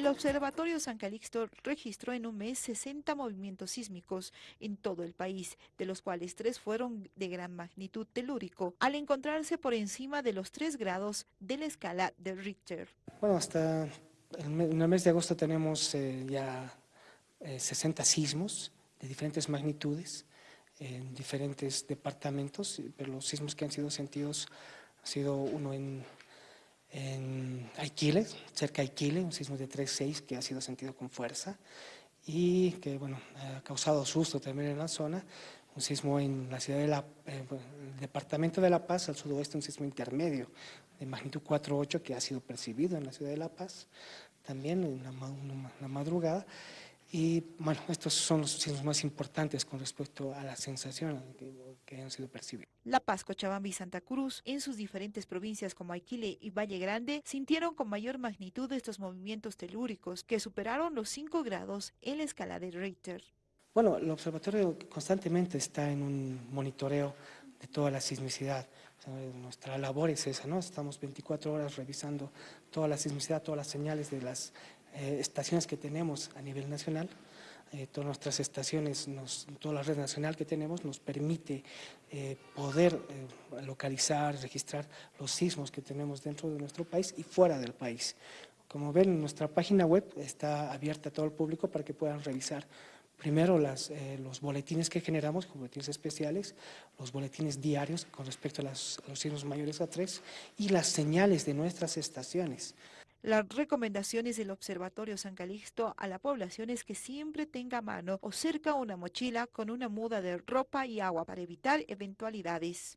El Observatorio San Calixto registró en un mes 60 movimientos sísmicos en todo el país, de los cuales tres fueron de gran magnitud telúrico, al encontrarse por encima de los 3 grados de la escala de Richter. Bueno, hasta en el mes de agosto tenemos eh, ya 60 eh, sismos de diferentes magnitudes en diferentes departamentos, pero los sismos que han sido sentidos ha sido uno en en Aikile, cerca de Aikile, un sismo de 3.6 que ha sido sentido con fuerza y que bueno, ha causado susto también en la zona, un sismo en la ciudad de la, eh, el departamento de La Paz, al sudoeste un sismo intermedio de magnitud 4.8 que ha sido percibido en la ciudad de La Paz, también en la madrugada, y bueno, estos son los sismos más importantes con respecto a la sensación que, han sido percibidas. La Paz, Cochabamba y Santa Cruz, en sus diferentes provincias como Aquile y Valle Grande, sintieron con mayor magnitud estos movimientos telúricos que superaron los 5 grados en la escala de Richter. Bueno, el observatorio constantemente está en un monitoreo de toda la sismicidad. nuestra labor es esa, ¿no? Estamos 24 horas revisando toda la sismicidad, todas las señales de las eh, estaciones que tenemos a nivel nacional, eh, todas nuestras estaciones, toda la red nacional que tenemos nos permite eh, poder localizar, registrar los sismos que tenemos dentro de nuestro país y fuera del país. Como ven, nuestra página web está abierta a todo el público para que puedan revisar primero los boletines que generamos, boletines especiales, los boletines diarios con respecto a, a los sismos mayores a tres y las señales de nuestras estaciones. Las recomendaciones del Observatorio San Calixto a la población es que siempre tenga a mano o cerca una mochila con una muda de ropa y agua para eventualidades.